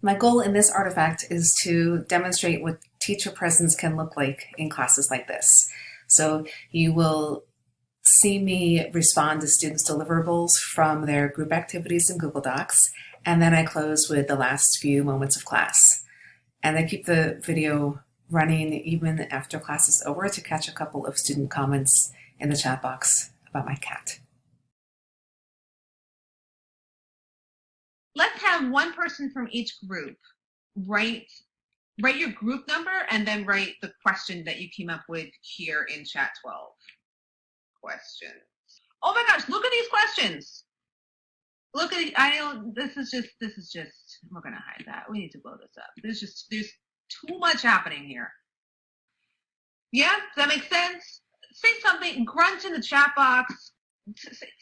My goal in this artifact is to demonstrate what teacher presence can look like in classes like this. So you will see me respond to students' deliverables from their group activities in Google Docs, and then I close with the last few moments of class. And I keep the video running even after class is over to catch a couple of student comments in the chat box about my cat. Have one person from each group write write your group number and then write the question that you came up with here in chat 12 questions. Oh my gosh look at these questions! Look at i this is just this is just we're gonna hide that. We need to blow this up. There's just there's too much happening here. Yeah does that make sense? Say something grunt in the chat box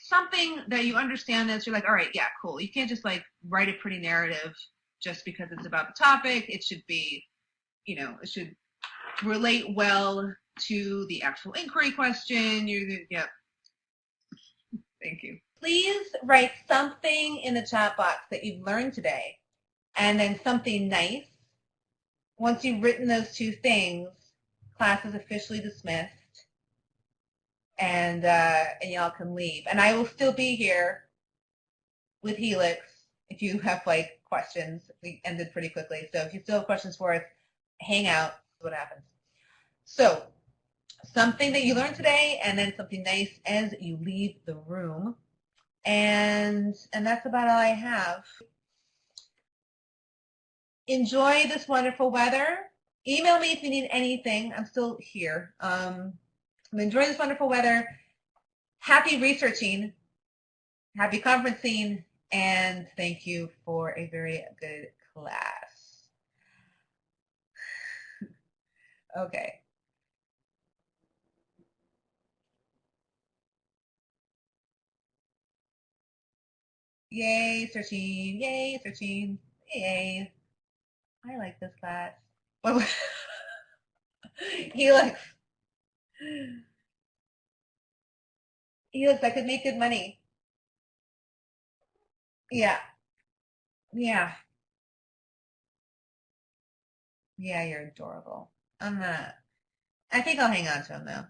something that you understand that you're like, all right, yeah, cool. You can't just like write a pretty narrative just because it's about the topic. It should be, you know, it should relate well to the actual inquiry question. You, yeah. Thank you. Please write something in the chat box that you've learned today and then something nice. Once you've written those two things, class is officially dismissed and uh, and y'all can leave. And I will still be here with Helix if you have like questions. We ended pretty quickly, so if you still have questions for us, hang out. What happens? So something that you learned today, and then something nice as you leave the room. And and that's about all I have. Enjoy this wonderful weather. Email me if you need anything. I'm still here. Um, I'm enjoying this wonderful weather. Happy researching, happy conferencing, and thank you for a very good class. okay. Yay, searching, yay, searching, yay. I like this class. he likes Yes, I could make good money. Yeah. Yeah. Yeah, you're adorable. I'm not. I think I'll hang on to him though.